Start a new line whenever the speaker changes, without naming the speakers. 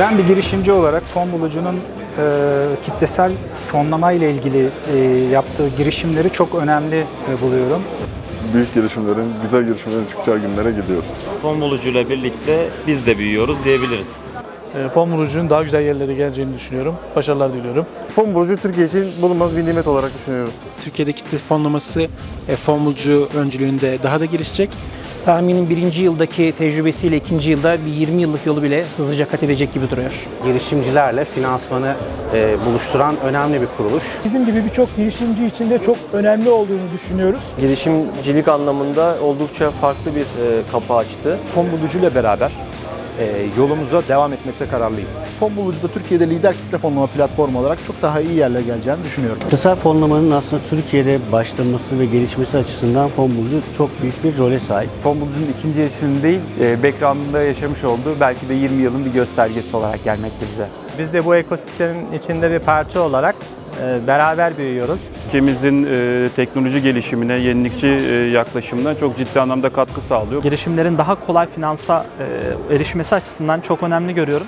Ben bir girişimci olarak fon bulucunun e, kitlesel fonlama ile ilgili e, yaptığı girişimleri çok önemli e, buluyorum.
Büyük girişimlerin, güzel girişimlerin çıkacağı günlere gidiyoruz.
Fon bulucuyla birlikte biz de büyüyoruz diyebiliriz.
E, Fon bulucunun daha güzel yerlere geleceğini düşünüyorum. Başarılar diliyorum.
Fon bulucu Türkiye için bulunmaz bir nimet olarak düşünüyorum.
Türkiye'de kitle fonlaması e, fon bulucu öncülüğünde daha da gelişecek.
Tahminim birinci yıldaki tecrübesiyle ikinci yılda bir 20 yıllık yolu bile hızlıca kat edecek gibi duruyor.
girişimcilerle finansmanı e, buluşturan önemli bir kuruluş.
Bizim gibi birçok girişimci için de çok önemli olduğunu düşünüyoruz.
girişimcilik anlamında oldukça farklı bir e, kapı açtı.
Fon bulucuyla beraber yolumuza devam etmekte kararlıyız.
Fon Bulucu da Türkiye'de lider kitle fonlama platformu olarak çok daha iyi yerlere geleceğini düşünüyorum.
Kısa fonlamanın aslında Türkiye'de başlaması ve gelişmesi açısından fon bulucu çok büyük bir role sahip.
Fon bulucunun ikinci yaşının değil, e, background'ında yaşamış olduğu belki de 20 yılın bir göstergesi olarak gelmekte bize.
Biz de bu ekosistemin içinde bir parça olarak beraber büyüyoruz.
Ülkemizin e, teknoloji gelişimine, yenilikçi e, yaklaşımına çok ciddi anlamda katkı sağlıyor.
Girişimlerin daha kolay finansa e, erişmesi açısından çok önemli görüyorum.